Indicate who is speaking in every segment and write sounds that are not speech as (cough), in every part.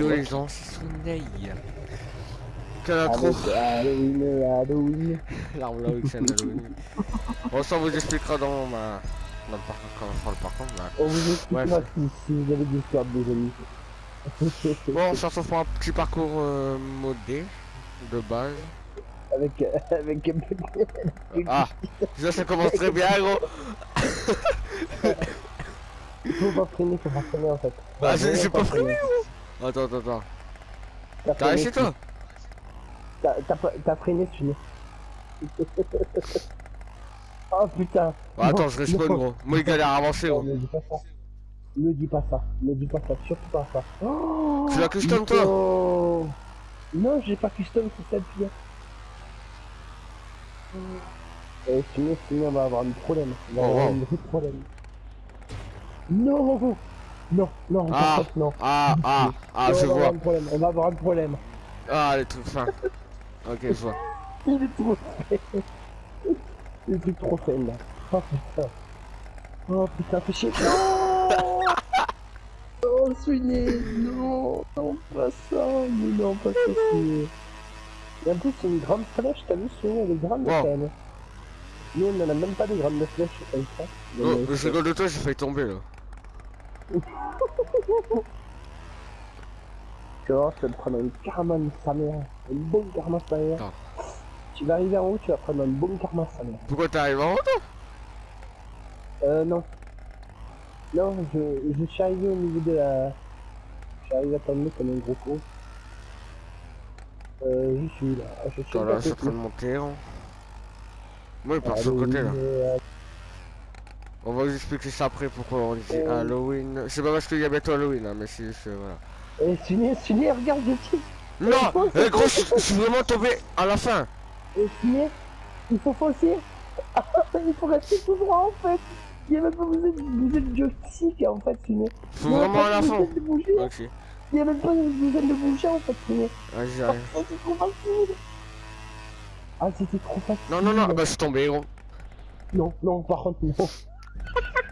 Speaker 1: les gens. Quel intro
Speaker 2: Halloween, (laughs) Halloween.
Speaker 1: L'arme là, Halloween. Bon, ça on vous expliquera dans ma... Dans le parcours, quand on fera le parcours. mais-
Speaker 2: On vous expliquera
Speaker 1: Ouais.
Speaker 2: si, si vous avez des histoires des amis. (laughs)
Speaker 1: Bon, on se retrouve pour un petit parcours euh, modé, de base.
Speaker 2: avec, avec,
Speaker 1: Ah, déjà ça (laughs) commence très bien, gros.
Speaker 2: il faut pas freiner, faut pas freiner en fait.
Speaker 1: Ah, j'ai-
Speaker 2: Faut
Speaker 1: j'ai pas
Speaker 2: freiner.
Speaker 1: Attends, attends, attends.
Speaker 2: T'as
Speaker 1: réussi toi
Speaker 2: T'as freiné, tu. (laughs) Oh putain.
Speaker 1: Bah, Attends,
Speaker 2: Non,
Speaker 1: je respawn,
Speaker 2: non.
Speaker 1: gros. Moi, il galère à avancer, gros.
Speaker 2: Ne dis pas ça. Ne dis pas ça. Ne dis pas ça. Surtout pas ça. Oh,
Speaker 1: Tu l'as custom, toi.
Speaker 2: Non, j'ai pas custom, c'est ça le pire. Et sinon, sinon, on va avoir un problème. On va
Speaker 1: Oh,
Speaker 2: avoir
Speaker 1: wow.
Speaker 2: un vrai problème. Non Non, non,
Speaker 1: Ah,
Speaker 2: non.
Speaker 1: ah, ah, ah,
Speaker 2: Non,
Speaker 1: je
Speaker 2: on
Speaker 1: vois.
Speaker 2: problème. On va avoir un problème.
Speaker 1: Ah, les trucs fins. Ok, je vois.
Speaker 2: Il est trop fait. Il est plus trop fait là. Oh putain. Oh putain, fais chier. Non (laughs) Oh, Suiné Non Non, pas ça Mais non, pas ça. Et en plus, c'est une grande flèche, t'as vu, Suiné, elle est grande
Speaker 1: Wow.
Speaker 2: quand même. Nous, on n'en a même pas de grandes flèches comme ça.
Speaker 1: Oh,
Speaker 2: Mais-
Speaker 1: je rigole de toi, j'ai failli tomber, là.
Speaker 2: Tu vois, tu vas te prendre une karma de sa mère. Une bonne karma de sa mère.
Speaker 1: Attends.
Speaker 2: Tu vas arriver en haut, tu vas prendre une bonne karma de sa mère.
Speaker 1: Pourquoi t'arrives en haut, toi?
Speaker 2: Euh, non. Non, je, je suis arrivé au niveau de la... Je suis arrivé à tomber comme un gros con. Euh, je suis là. Je suis
Speaker 1: Attends, là, je suis en train de monter, hein. Moi, il part sur le côté, là.
Speaker 2: Euh,
Speaker 1: On va vous expliquer ça après pourquoi on dit
Speaker 2: Euh.
Speaker 1: Halloween. C'est pas parce qu'il y a bientôt Halloween, hein, mais c'est juste, euh, voilà.
Speaker 2: Eh, Suné, Suné, regarde, je suis.
Speaker 1: Non Eh gros, je suis vraiment tombé à la fin
Speaker 2: Eh, Suné, il faut foncer. Ah, (laughs) il faut rester tout droit, en fait. Il y a même pas besoin de bouger le joystick, en fait, Suné.
Speaker 1: Faut
Speaker 2: Il y a
Speaker 1: vraiment à la fin
Speaker 2: de.
Speaker 1: Ok,
Speaker 2: Il y a même pas besoin de bouger, en fait, Suné.
Speaker 1: vas-y, j'arrive.
Speaker 2: Oh, (laughs) c'est trop facile. Ah, c'était trop facile.
Speaker 1: Non, non, non, bah je suis tombé, gros.
Speaker 2: Non, non, par contre, non.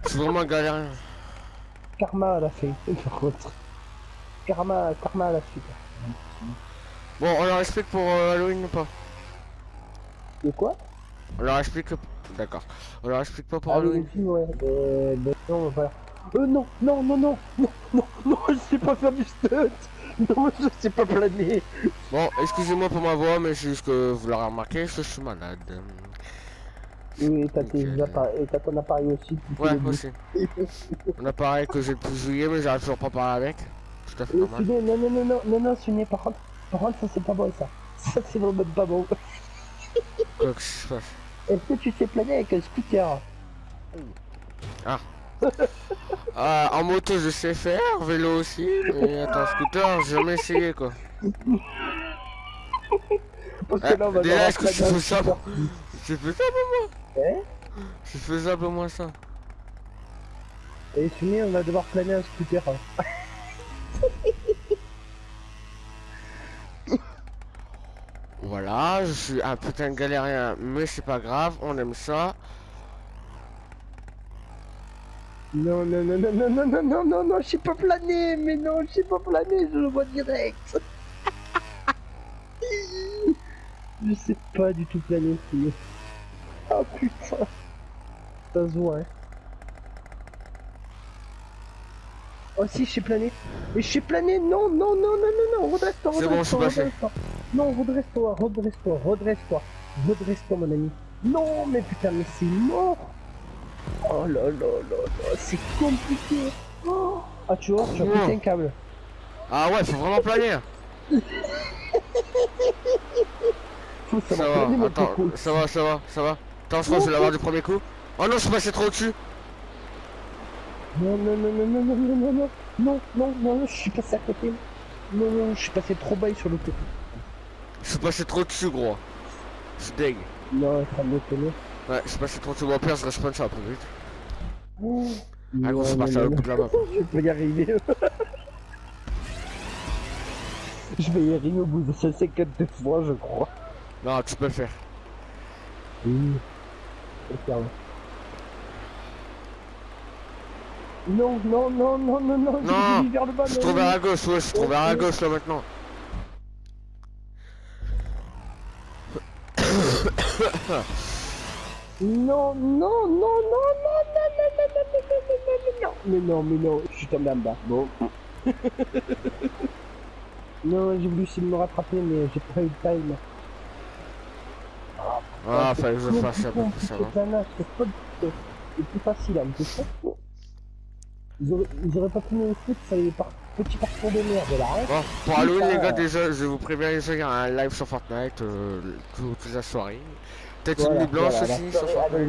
Speaker 1: Suis vraiment galérien.
Speaker 2: Karma à la fin, (laughs) par contre. Karma, karma à la suite.
Speaker 1: Bon, on leur explique pour euh, Halloween ou pas?
Speaker 2: De quoi?
Speaker 1: On leur explique... D'accord. On leur explique pas pour Halloween
Speaker 2: ouais. Euh, ben non, voilà. Euh, non, non, non, non, non, non, non, je sais pas faire du stunt. Non, je sais pas planer.
Speaker 1: Bon, excusez-moi pour ma voix, mais c'est juste que vous l'aurez remarqué, je suis malade.
Speaker 2: Oui, et t'as ton appareil aussi.
Speaker 1: Ouais, aussi. Un appareil que j'ai depuis juillet, mais j'arrive toujours pas à parler avec. Tout à fait
Speaker 2: Euh,
Speaker 1: normal.
Speaker 2: Non, non, non, non, non, non, Suné, par contre, par contre, ça c'est pas bon, ça. Ça c'est vraiment pas bon.
Speaker 1: Quoi que je fasse.
Speaker 2: Est-ce que tu sais planer avec un scooter?
Speaker 1: Ah, en moto je sais faire, vélo aussi, mais attends, scooter, j'ai jamais essayé quoi.
Speaker 2: Parce que là, on va
Speaker 1: déjà,
Speaker 2: devoir
Speaker 1: est-ce que
Speaker 2: scooter.
Speaker 1: C'est faisable moi
Speaker 2: Hein
Speaker 1: C'est faisable au moins ça.
Speaker 2: Et Suné, on va devoir planer un scooter. hein. (laughs)
Speaker 1: Voilà, je suis un putain de galérien, mais c'est pas grave, on aime ça.
Speaker 2: Non, non, non, non, non, non, non, non, non, non, je sais pas planer, mais non, je sais pas planer, je le vois direct. (laughs) je sais pas du tout planer, Oh putain. Ça se voit, hein. Oh si, je sais planer. Mais je sais planer, non, non, non, non, non, non, redresse-toi, redresse-toi,
Speaker 1: suis
Speaker 2: redresse-toi. Non, redresse-toi, redresse-toi, redresse-toi. Redresse-toi, mon ami. Non, mais putain, mais c'est mort. Oh là là là là, c'est compliqué. Oh. Ah, tu vois, tu as pété un câble.
Speaker 1: Ah ouais, faut vraiment planer. (laughs)
Speaker 2: Faut
Speaker 1: Ça va, attends, ça va, ça va, ça va. Attends, je que je vais l'avoir du premier coup. Oh non, je suis passé trop au-dessus.
Speaker 2: Non, non, non, non, non, non, non, non, non, non, non, non, non, je suis passé à côté. Non, non, je suis passé trop bas sur le côté.
Speaker 1: Je suis passé trop dessus, gros. Je suis.
Speaker 2: Non, ça me connaît.
Speaker 1: Ouais, je suis passé trop dessus. Bon, pire, je respawn ça après vite.
Speaker 2: Oh.
Speaker 1: Ah, gros, c'est parti à l'autre bout de la map.
Speaker 2: Je vais y arriver. je vais y arriver au bout de 152 fois, je crois.
Speaker 1: Non, tu peux le faire.
Speaker 2: Oui. Le faire. Non, non, non, non, non, non,
Speaker 1: Non,
Speaker 2: vers le bas.
Speaker 1: Je
Speaker 2: non,
Speaker 1: trouve
Speaker 2: non.
Speaker 1: à gauche, ouais, je trouve à gauche là maintenant.
Speaker 2: Non, non, non, non, non, non, non, non, non, non, non, non, non, mais non, mais non, je suis tombé en bas. Bon. non, j'ai voulu essayer de me rattraper, mais j'ai pas eu le time.
Speaker 1: Ah, fallait que je fasse
Speaker 2: plus
Speaker 1: pour que ça
Speaker 2: c'est plus facile, c'est ça. Ils auraient, pas pu me foutre, ça les par... petits parcours de merde là, hein.
Speaker 1: Bon, pour Halloween les gars déjà, je vous préviens il y a un live sur Fortnite euh, tout- toute la soirée. Peut-être une nuit blanche aussi sur Fortnite.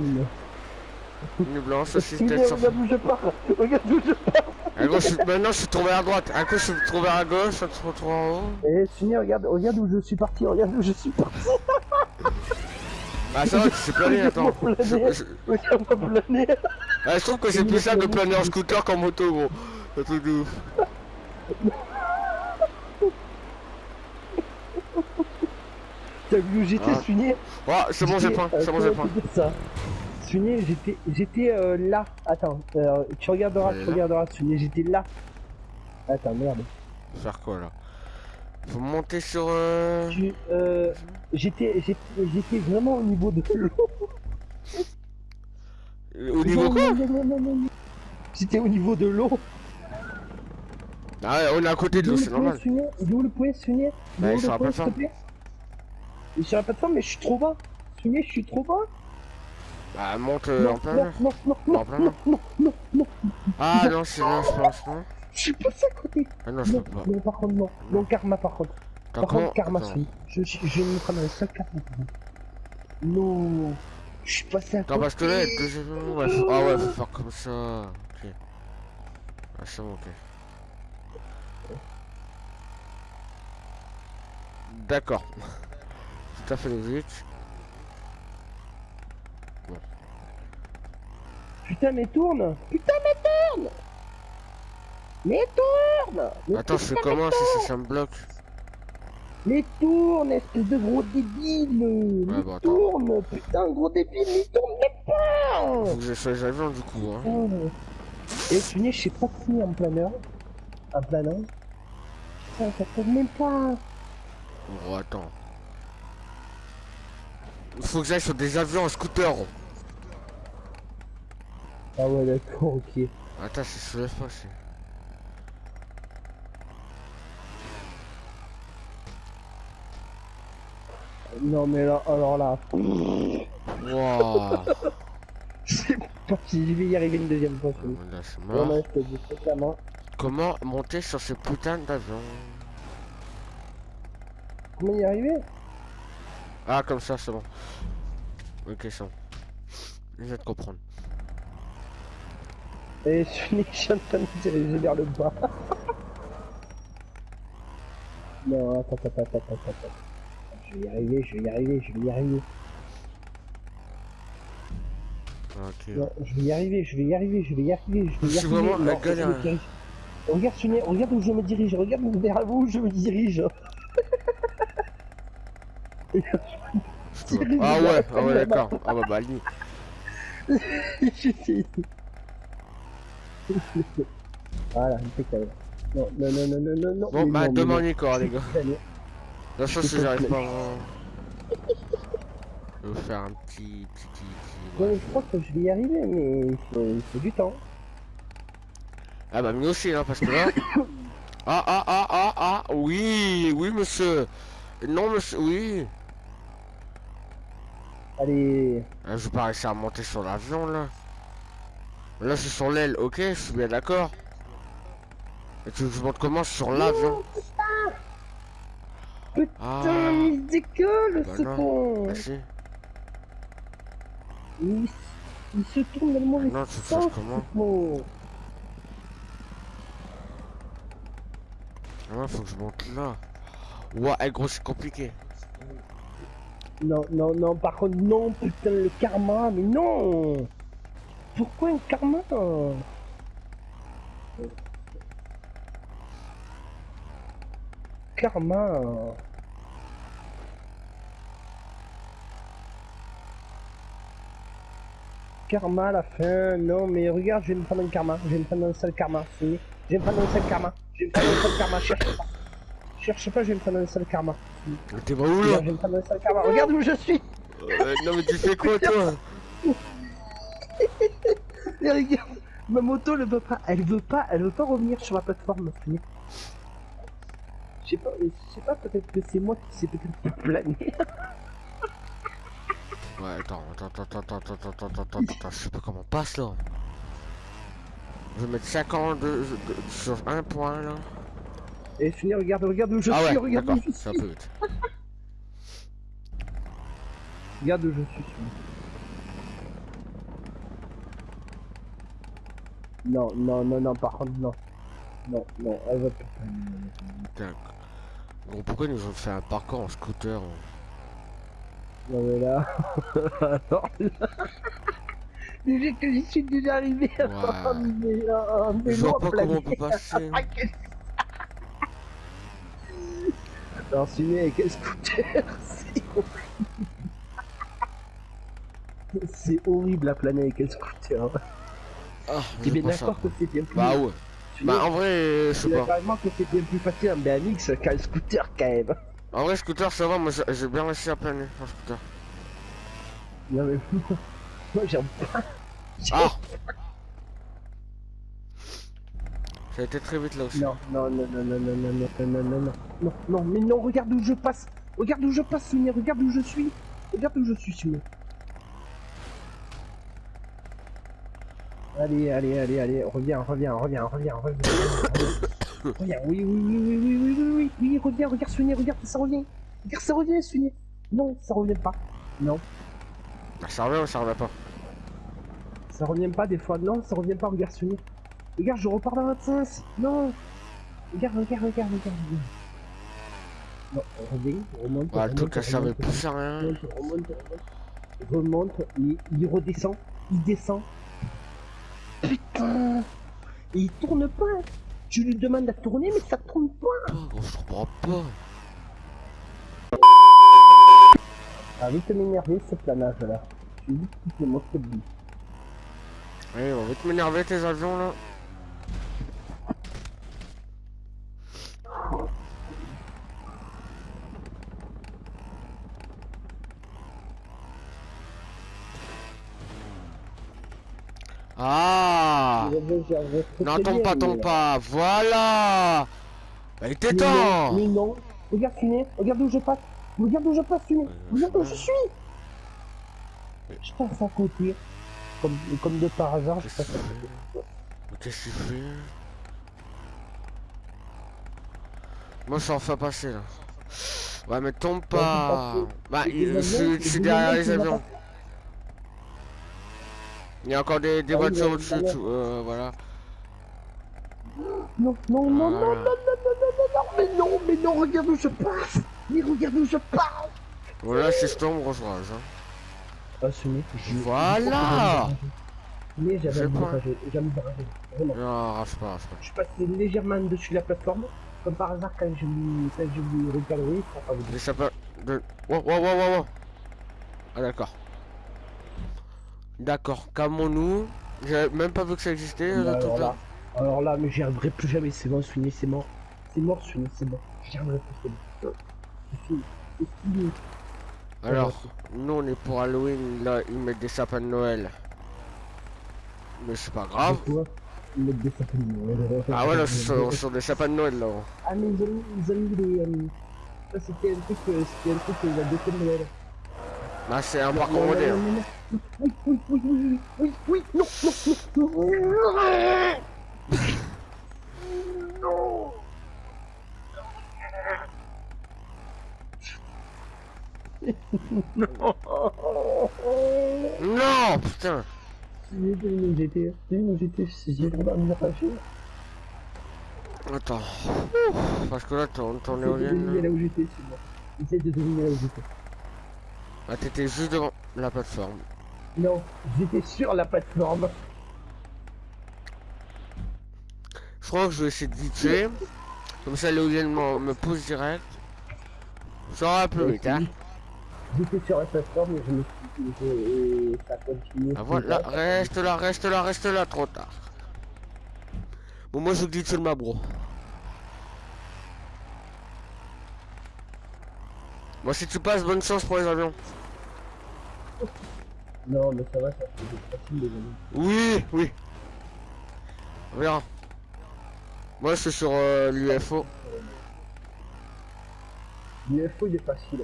Speaker 1: Une nuit blanche aussi
Speaker 2: Regarde
Speaker 1: peut-être sur
Speaker 2: où je pars, regarde où je pars.
Speaker 1: À je- maintenant je suis tombé à droite. Un coup je suis tombé à gauche, un coup je suis tombé en haut.
Speaker 2: Eh, Sunny, regarde, regarde où je suis parti, regarde où je suis parti.
Speaker 1: Ah ça va, tu sais planer, attends. Je-
Speaker 2: planer.
Speaker 1: Ah, je trouve que c'est plus ça de planer en scooter qu'en moto gros. Un truc de ouf.
Speaker 2: T'as vu où j'étais,
Speaker 1: Ah.
Speaker 2: Sunny
Speaker 1: Oh, c'est bon, j'ai point,
Speaker 2: euh,
Speaker 1: c'est bon, j'ai
Speaker 2: comment
Speaker 1: point.
Speaker 2: Sunny, j'étais, j'étais euh, là. Attends, euh, tu regarderas, tu regarderas, Sunny, j'étais là. Attends, merde.
Speaker 1: Faire quoi là? Faut monter sur. Euh...
Speaker 2: Euh, j'étais, j'étais, j'étais vraiment au niveau de l'eau.
Speaker 1: Au niveau
Speaker 2: Non,
Speaker 1: quoi
Speaker 2: non, non, non, non, non. J'étais au niveau de l'eau.
Speaker 1: Ah ouais, on est à côté de l'eau,
Speaker 2: le
Speaker 1: c'est normal.
Speaker 2: Il est où le Il est
Speaker 1: Bah, il sera pas
Speaker 2: plaît Il sera pas de mais je suis trop bas. Sunny, je suis trop bas.
Speaker 1: Bah, monte euh,
Speaker 2: non,
Speaker 1: en plein
Speaker 2: non, non, non, non, non, non, non, non,
Speaker 1: Ah non, c'est là, je pense, non
Speaker 2: je suis passé à côté.
Speaker 1: Ah non, je
Speaker 2: Non,
Speaker 1: peux pas.
Speaker 2: non, par contre, non. Non, karma, par contre.
Speaker 1: Attends,
Speaker 2: Par contre, karma,
Speaker 1: Attends.
Speaker 2: Je, je, je me prends un seul karma. Non. Je suis passé à
Speaker 1: Attends,
Speaker 2: côté.
Speaker 1: parce que là, ouais, faut- Ah ouais, faut faire comme ça. Ok. Ah, c'est bon, ok. D'accord. (laughs) Tout à fait logique.
Speaker 2: Putain, mais tourne Putain, mais tourne Mais tourne mais
Speaker 1: Attends, je fais comment si ça, ça me bloque?
Speaker 2: Mais tourne, espèce de gros débile Mais
Speaker 1: Ouais, attends.
Speaker 2: tourne Putain, gros débile, mais tourne même pas
Speaker 1: Faut que je sois les avions du coup, hein.
Speaker 2: Oh. Et Sunny, je sais pas finir en planeur. En planeur. Putain, ça tourne même pas
Speaker 1: Bon, attends. Faut que j'aille sur des avions en scooter.
Speaker 2: Ah ouais, d'accord, ok.
Speaker 1: Attends, c'est sur F1, c'est...
Speaker 2: Non, mais là, alors là...
Speaker 1: Wouah
Speaker 2: C'est pas (laughs) si je vais y arriver une deuxième fois.
Speaker 1: Là, mort.
Speaker 2: non, je te dis.
Speaker 1: Comment monter sur ces putains d'avions
Speaker 2: Comment y arriver?
Speaker 1: Ah, comme ça, c'est bon. Ok, bon. Je vais te comprendre.
Speaker 2: Et je de me diriger vers le bas. (laughs) non, attends, attends, attends, attends, attends. Je vais y arriver, je vais y arriver, je vais y arriver.
Speaker 1: Ok.
Speaker 2: Non, je vais y arriver, je vais y arriver, je vais y arriver, je vais y
Speaker 1: Je
Speaker 2: arriver.
Speaker 1: vraiment
Speaker 2: Non,
Speaker 1: la galère.
Speaker 2: je me dirige. Regarde, Sunny, regarde où je me dirige, regarde vers où je me dirige.
Speaker 1: Je peux-
Speaker 2: Dirige
Speaker 1: Ah ouais, ah ouais, d'accord. Ah bah, bah. (laughs)
Speaker 2: J'essaie. voilà, impeccable. Non, non, non, non, non, non, non.
Speaker 1: Bon, bah, on y corps, les gars. Si
Speaker 2: te
Speaker 1: j'arrive pas. Je vais vous faire un petit... petit... petit... petit-
Speaker 2: Ouais, je crois que je vais y arriver, mais il faut, il faut du temps.
Speaker 1: Ah bah, mieux aussi, hein, parce que là... (coughs) Ah, ah, ah, ah, ah, oui, oui, monsieur. Non, monsieur, oui.
Speaker 2: Allez,
Speaker 1: Ah, je vais pas réussir à monter sur l'avion, là. Là, c'est sur l'aile, ok, je suis bien d'accord. Et tu veux que je monte comment? Sur l'avion
Speaker 2: Putain,
Speaker 1: Ah,
Speaker 2: il décolle,
Speaker 1: bah
Speaker 2: ce
Speaker 1: non.
Speaker 2: con
Speaker 1: bah si.
Speaker 2: il, il se tourne dans le mauvais
Speaker 1: Non, tu fasses comment
Speaker 2: con
Speaker 1: Ah, faut que je monte là. Ouah, eh, gros, c'est compliqué.
Speaker 2: Non, non, non, par contre, non, putain, le karma, mais non Pourquoi un karma? Karma karma à la fin. Non, mais regarde, je vais me prendre un karma. Je vais me prendre un seul karma. Fini. Je vais me prendre un seul karma. Je vais me prendre un seul karma. Cherche pas. Cherche pas, je vais me prendre un seul karma.
Speaker 1: Mais T'es pas où là
Speaker 2: Regarde, je vais me prendre un seul karma. Regarde où je suis.
Speaker 1: Euh, Non mais tu fais quoi toi? (laughs)
Speaker 2: Et regarde, ma moto ne veut pas. Elle veut pas. Elle veut pas revenir sur la plateforme. Fini. Je sais pas. Je sais pas. Peut-être que c'est moi qui sais peut-être planer.
Speaker 1: Ouais, attends, attends, attends, attends, attends, attends, attends, attends, attends, je sais pas comment on passe là. Je vais mettre 50 de, de- sur un point là.
Speaker 2: Et fini. Regarde, regarde où je
Speaker 1: ah
Speaker 2: suis.
Speaker 1: ouais,
Speaker 2: Regarde où je
Speaker 1: un
Speaker 2: suis.
Speaker 1: peu vite.
Speaker 2: Regarde où je suis. Non, non, non, non, par contre, non. Non, non, elle va pas.
Speaker 1: Bon, pourquoi ils nous ont fait un parcours en scooter hein
Speaker 2: Non, mais là. (laughs) Alors là. (laughs) Déjà que j'y suis déjà arrivé à
Speaker 1: Ouais.
Speaker 2: un mais, un
Speaker 1: Je
Speaker 2: vélo
Speaker 1: vois
Speaker 2: à
Speaker 1: pas comment on peut
Speaker 2: planer.
Speaker 1: passer. (laughs)
Speaker 2: Alors, celui avec quel scooter C'est horrible. C'est horrible à planer avec un scooter.
Speaker 1: Ah,
Speaker 2: Tu es d'accord que c'est bien plus.
Speaker 1: Bah ouais. Bah en vrai, je
Speaker 2: tu
Speaker 1: sais pas.
Speaker 2: que c'est bien plus facile en BMX qu'un scooter quand même.
Speaker 1: En vrai, scooter ça va, moi j'ai- bien réussi à planer en scooter.
Speaker 2: Non mais (laughs) moi j'aime pas.
Speaker 1: Ah (laughs) Ça a été très vite là aussi.
Speaker 2: Non, non, non, non, non, non, non, non, non, non, non, non, non, non, mais non, regarde où je passe. Regarde où je passe, Sonia, regarde où je suis. Regarde où je suis, Sonia. Allez, allez, allez, allez, reviens, reviens, reviens, reviens, reviens. reviens. Reviens, oui, oui, oui, oui, oui, oui, oui, oui, oui, reviens, regarde, Sonia, regarde, ça revient. Regarde, ça revient, Sonia. Non, ça revient pas. Non,
Speaker 1: Ah, Ça revient ou ça revient pas?
Speaker 2: Ça revient pas des fois. Non, ça revient pas, regarde, Sonia. Regarde, je repars dans l'autre sens. Non. Regarde, regarde, regarde, regarde. Non, reviens, remonte.
Speaker 1: Bah le truc ça servait plus à rien.
Speaker 2: remonte, remonte, remonte, remonte, il redescend, il descend. Putain Et il tourne pas Je lui demande de tourner, mais ça tourne pas
Speaker 1: Pas, gros, je comprends pas.
Speaker 2: Ah, vite m'énerver ce planage là. Je que c'est mon de vie.
Speaker 1: Allez, on va vite m'énerver tes avions là. Ah Non, tombe pas, tombe pas. Voilà Il était temps
Speaker 2: mais non. Regarde Funé, regarde où je passe. Regarde où je passe Funé. Regarde où je suis. Je passe à côté. Comme, comme de par hasard, je passe à côté.
Speaker 1: Qu'est-ce que tu fais Moi, je suis enfin passé là. Ouais, mais tombe pas. Bah, je suis- derrière les avions. Il y a encore des, des
Speaker 2: Ah
Speaker 1: voitures
Speaker 2: mais
Speaker 1: au-dessus,
Speaker 2: voilà.
Speaker 1: euh, voilà.
Speaker 2: Non, non, non, non, non, non,
Speaker 1: Voilà.
Speaker 2: non, non, non, non, mais non, mais non, regarde où je passe. Mais regarde où je passe.
Speaker 1: Voilà, si je tombe, gros courage. Hein.
Speaker 2: Ah, Funé, je...
Speaker 1: Voilà
Speaker 2: Mais j'avais envie de rager. Vraiment.
Speaker 1: Non, rage pas, rage pas.
Speaker 2: Je suis passé légèrement dessus de la plateforme. Comme par hasard, quand je lui, quand je lui recadrer, ça pas
Speaker 1: Les sapins de... Wow, wow, wow, wow, wow. Ah, d'accord. D'accord, calmons-nous. J'avais même pas vu que ça existait, le
Speaker 2: alors, là, alors là, mais j'y arriverai plus jamais, c'est bon, Sweeney, c'est mort. C'est mort, Sweeney, c'est mort. J'y arriverai plus, c'est bon. C'est fini, c'est fini.
Speaker 1: Alors, nous on est pour Halloween, là ils mettent des sapins de Noël. Mais c'est pas grave.
Speaker 2: Ils mettent des sapins de Noël?
Speaker 1: Ah ouais, là sur, sur des sapins de Noël là.
Speaker 2: Ah, mais ils ont mis, ils ont mis des... euh, c'était un truc, euh, c'était un truc, euh, de Noël.
Speaker 1: Là c'est
Speaker 2: non,
Speaker 1: moderne.
Speaker 2: non, non. Oui, oui, oui, oui, oui, oui, oui, non, non, non, non. Non. Non.
Speaker 1: Non, putain.
Speaker 2: J'ai vu j'ai vu j'ai.
Speaker 1: Attends. Parce que là ton, ton éolienne.
Speaker 2: là où j'étais, c'est bon. Essaye de deviner là où j'étais.
Speaker 1: Ah t'étais juste devant la plateforme.
Speaker 2: Non, j'étais sur la plateforme.
Speaker 1: Je crois que je vais essayer de vite Comme ça l'éolienne me, me pousse direct. Ça ira plus vite hein.
Speaker 2: J'étais sur la plateforme et je me suis et, ça continue.
Speaker 1: Ah voilà, reste là, reste là, reste là, trop tard. Bon, moi je glisse sur ma bro. Moi si tu passes, bonne chance pour les avions.
Speaker 2: Non, mais ça va, ça fait facile les amis.
Speaker 1: Oui, oui. On verra. Moi je suis sur euh, l'UFO.
Speaker 2: L'UFO il est facile.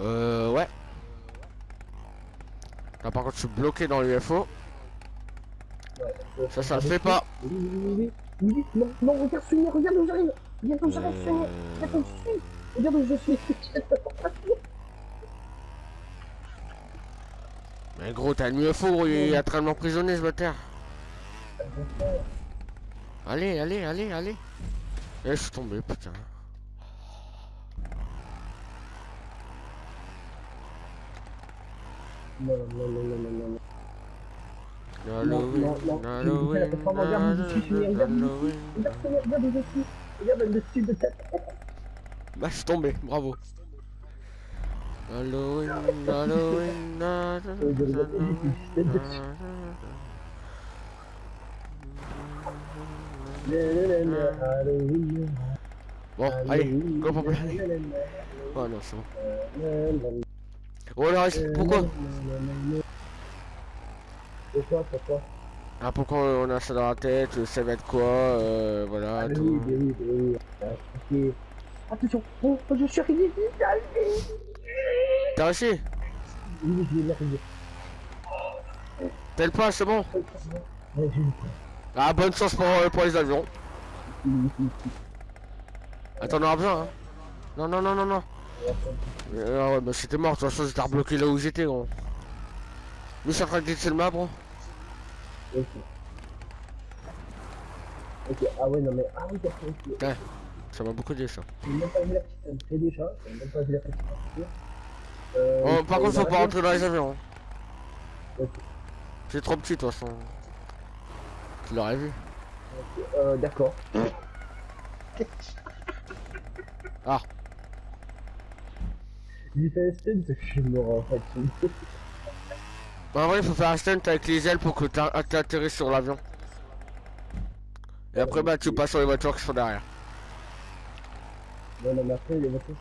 Speaker 1: Euh, ouais. Là par contre je suis bloqué dans l'UFO.
Speaker 2: Ouais, euh,
Speaker 1: Ça, ça le fait pas.
Speaker 2: Oui, oui, oui, oui, oui, non, non, regarde Sunny, regarde où j'arrive. Regarde où j'arrive, Sunny. Regarde où je suis. Regarde où je suis. (laughs)
Speaker 1: Mais gros, t'as une UFO, il est en train de m'emprisonner ce bâtard. Allez, allez, allez, allez. Eh, je suis tombé, putain.
Speaker 2: Non, non, non, non.
Speaker 1: Halloween. Halloween. Halloween.
Speaker 2: Regarde le dessus de tête.
Speaker 1: Bah, je suis tombé, bravo. Halloween, Halloween,
Speaker 2: Halloween.
Speaker 1: Bon, allez, go pour plus. Oh non, c'est bon. Oh là, pourquoi
Speaker 2: Pourquoi?
Speaker 1: Ah, pourquoi on a ça dans la tête, ça va être quoi, euh, voilà, tout.
Speaker 2: Attention, oh, je suis arrivé,
Speaker 1: T'as réussi
Speaker 2: Oui, je vais l'arriver.
Speaker 1: T'as le pas, c'est bon Ah, bonne chance pour, euh, pour les avions.
Speaker 2: Oui, oui, oui.
Speaker 1: Attends, on aura besoin, hein. Non, non, non, non, non. Euh, Ah ouais, bah c'était mort, de toute façon, j'étais rebloqué là où j'étais, gros. Lui, suis en train de le map, bro.
Speaker 2: Ok. Ok, ah ouais, non mais, ah oui, d'accord, ok.
Speaker 1: Ouais, ça m'a beaucoup dit, ça.
Speaker 2: J'ai même pas vu la petite déjà, j'ai même pas vu la petite. Euh,
Speaker 1: Oh, par contre, faut pas rentrer dans les avions. hein.
Speaker 2: Ok.
Speaker 1: C'est trop petit, de toute façon. Tu l'aurais vu.
Speaker 2: Euh, d'accord. (laughs)
Speaker 1: Ah.
Speaker 2: J'ai fait un stun, c'est que je suis mort en fait.
Speaker 1: Bah, en vrai, il faut faire un stunt avec les ailes pour que t'a- t'atterrisses sur l'avion. Et après, bah, tu passes sur les voitures qui sont derrière.
Speaker 2: Non, non, mais après, les voitures.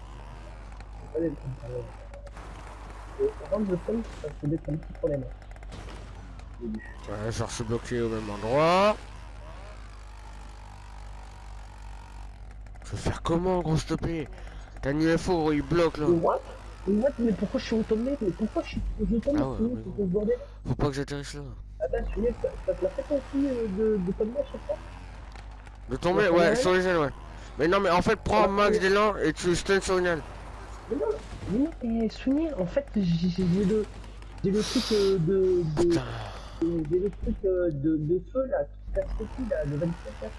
Speaker 2: Par contre, le stun, ça peut être un petit problème. Au début.
Speaker 1: Ouais, genre, je suis bloqué au même endroit. Je vais faire comment, gros, s'il te plaît? T'as une UFO, il bloque, là.
Speaker 2: Mais what Mais what Mais pourquoi je suis retombé Mais pourquoi je suis je tombe
Speaker 1: Ah ouais, mais bon.
Speaker 2: bordel
Speaker 1: Faut pas que j'atterrisse là.
Speaker 2: Attends, ça te l'a fait aussi euh, de, de tomber à chaque fois
Speaker 1: De tomber,
Speaker 2: Ouais,
Speaker 1: sur les ailes, ouais. Mais non, mais en fait, prends un max d'élan et tu stun sur une aile.
Speaker 2: Mais non, mais Sunny, en fait, j'ai le... J'ai le truc euh, de... de... J'ai le truc euh, de, de feu là, qui casse le cul là, le 24 heures.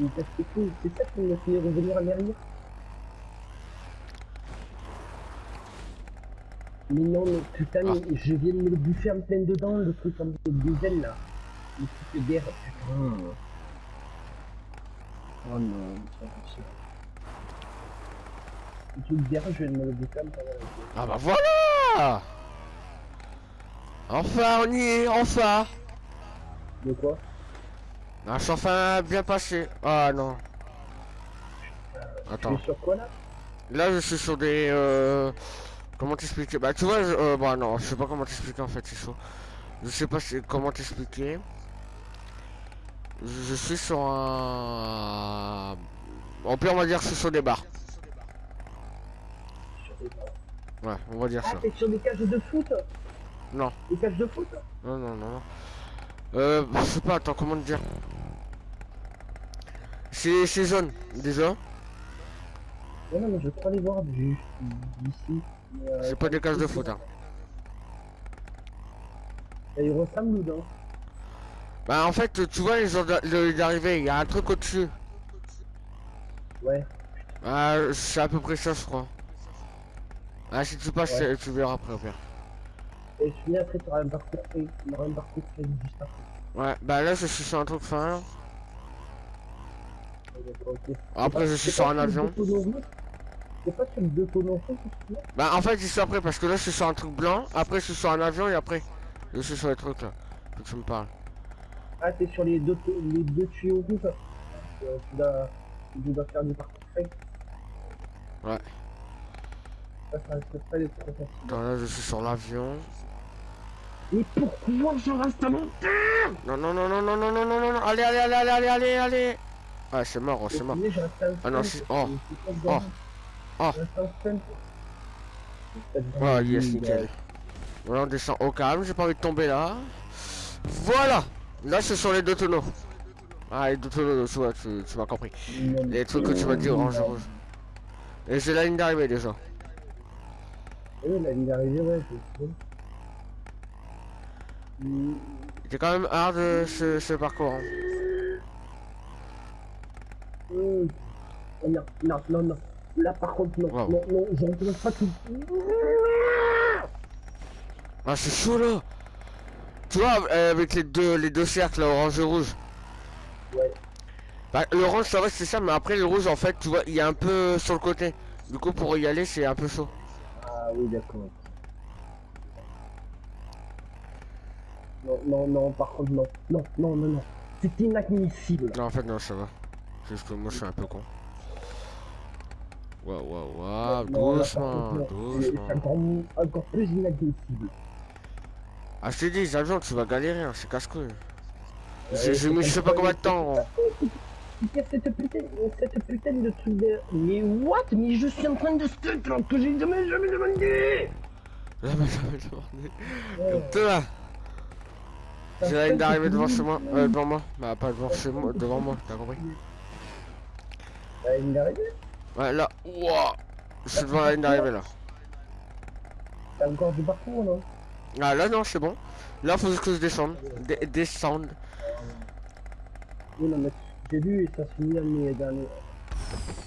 Speaker 2: Il casse le cul, c'est ça qui me fait revenir à l'arrière. Mais non, mais putain,
Speaker 1: Ah.
Speaker 2: mais je viens de me le bouffer en plein dedans, le truc en des ailes là. Le truc d'air, putain. Oh non, c'est pas possible. Je me dedans.
Speaker 1: Ah bah voilà Enfin, on y est, enfin
Speaker 2: De quoi?
Speaker 1: Je suis enfin bien passé. Ah non.
Speaker 2: Tu
Speaker 1: Attends.
Speaker 2: es sur quoi là?
Speaker 1: Là, je suis sur des... Euh... Comment t'expliquer? Bah, tu vois, je... euh, bah non, je sais pas comment t'expliquer en fait, c'est chaud. Je sais pas c'est- comment t'expliquer. Je, je suis sur un... En plus, on va dire que je suis sur des barres. Ouais, on va dire
Speaker 2: Ah,
Speaker 1: ça.
Speaker 2: t'es sur des cages de foot
Speaker 1: Non.
Speaker 2: Des cages de foot
Speaker 1: Non, non, non. non. Euh, je sais pas, attends, comment te dire? C'est c'est jaune, déjà.
Speaker 2: Non, non, mais je crois les voir juste d'ici. euh,
Speaker 1: C'est pas des cages de foot, hein.
Speaker 2: Et ils ressemblent non?
Speaker 1: Bah, en fait, tu vois, les de- d'arrivée, il y a un truc au-dessus.
Speaker 2: Ouais.
Speaker 1: Ah, c'est à peu près ça, je crois. Ah, si tu passes,
Speaker 2: Ouais.
Speaker 1: tu verras après, au pire.
Speaker 2: Et je finis après, t'auras un parcours. Il aura un parcours juste après.
Speaker 1: Ouais, bah là, je suis sur un truc fin.
Speaker 2: Ok.
Speaker 1: Après, je suis sur un avion.
Speaker 2: C'est pas
Speaker 1: Bah en fait, je suis après parce que là, je suis sur un truc blanc, après, je suis sur un avion et après, je suis sur les trucs là. Faut que tu me parles.
Speaker 2: Ah, t'es sur les deux, les deux tuyaux rouges. Euh, tu, dois, tu dois faire du parcours fait.
Speaker 1: Ouais.
Speaker 2: Ça pas
Speaker 1: là, je suis sur l'avion.
Speaker 2: Et pourquoi je reste à mon
Speaker 1: Non, non, non, non, non, non, non, non, non, non, allez, allez, allez, allez, allez, allez, allez. Ah, c'est mort, oh, c'est mort. Ah non, c'est- oh.
Speaker 2: c'est
Speaker 1: Oh. Oh. Voilà, yes, nickel. Voilà, on descend au calme, j'ai pas envie de tomber là. Voilà Là, ce sont les deux tonneaux. Ah, les deux tonneaux, tu vois, tu, tu m'as compris. Les trucs que tu m'as dit orange rouge. Et j'ai la ligne d'arrivée déjà.
Speaker 2: Oui, la ligne d'arrivée, ouais, c'est bon.
Speaker 1: C'était quand même hard euh, ce, ce parcours. hein.
Speaker 2: Oh, non, non, non, non. Là, par contre, non,
Speaker 1: Wow.
Speaker 2: non, non, je recommence pas tout.
Speaker 1: Ah, c'est chaud là Tu vois, euh, avec les deux, les deux cercles, là, orange et rouge.
Speaker 2: Ouais.
Speaker 1: Bah, l'orange, ça va, c'est ça, mais après, le rouge, en fait, tu vois, il est un peu sur le côté. Du coup, pour y aller, c'est un peu chaud.
Speaker 2: Ah oui, d'accord. Non, non, non, par contre, non. Non, non, non, non. C'est inadmissible.
Speaker 1: Non, en fait, non, ça va. Juste que moi, je suis un peu con. Waouh, waouh, waouh, doucement, doucement.
Speaker 2: encore, plus inadmissible.
Speaker 1: Ah, je dit, les avions, tu vas galérer, hein, c'est casse-couille.
Speaker 2: Ouais,
Speaker 1: J'ai j'ai mis je sais pas combien de temps. (laughs)
Speaker 2: cette putain, cette putain de truc de... Mais what? Mais je suis en train de stuck là, que j'ai jamais, jamais demandé
Speaker 1: Là, mais j'avais demandé.
Speaker 2: Ouais,
Speaker 1: Comme toi, j'ai la ligne d'arrivée devant chez moi. Euh, devant moi. Bah, pas devant chez moi, devant moi, t'as compris
Speaker 2: La ligne d'arrivée
Speaker 1: Ouais, là, ouah Je suis devant la ligne d'arrivée là.
Speaker 2: T'as encore du parcours, non?
Speaker 1: Ah, là, non, c'est bon. Là, faut que je descende. Descendre.
Speaker 2: Oui, non, mais j'ai vu et ça se finit à mes derniers...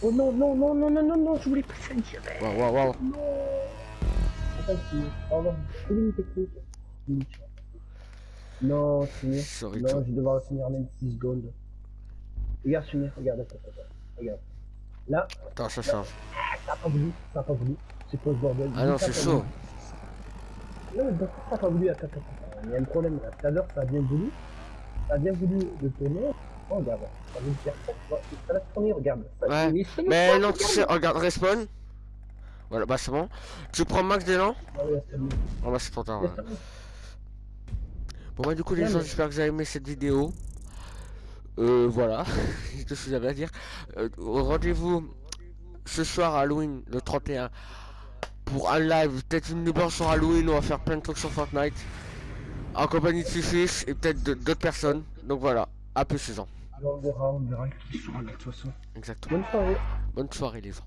Speaker 2: Oh non, non, non, non, non, non, non, je voulais pas ça direct
Speaker 1: Waouh, waouh, waouh.
Speaker 2: Non Attends, c'est... Une technique. Non, Sumir. Non, je vais devoir finir même 6 secondes. Regarde, Sumir, regarde, attends, attends. Regarde. Là,
Speaker 1: Attends, ça change.
Speaker 2: ça a pas voulu, ça a pas voulu. C'est quoi ce bordel?
Speaker 1: Ah non, c'est chaud.
Speaker 2: Non, mais d'accord, ça a pas voulu, attends, attends, attends. Il y a un problème là. Tout à l'heure, ça a bien voulu. Ça a bien voulu le tourner. Oh, regarde, ça faire va tourner, regarde. Ça-
Speaker 1: Ouais,
Speaker 2: mais
Speaker 1: non, tu sais, regarde, respawn. Voilà, bah c'est bon. Tu prends max d'élan
Speaker 2: Ah ouais, c'est bon.
Speaker 1: Oh bah c'est trop tard. ouais.
Speaker 2: Bon.
Speaker 1: Bah du coup les gens
Speaker 2: mais-
Speaker 1: j'espère que vous avez aimé cette vidéo. Euh voilà, c'est tout ce que j'avais à dire? Euh, Rendez-vous ce soir à Halloween, le 31, pour un live, peut-être une numéro sur Halloween, on va faire plein de trucs sur Fortnite. En compagnie de Fifish et peut-être d'autres personnes. Donc voilà, à plus ces gens.
Speaker 2: Alors, on verra, on verra qui sera là, de toute façon.
Speaker 1: Exactement.
Speaker 2: Bonne soirée.
Speaker 1: Bonne soirée les gens.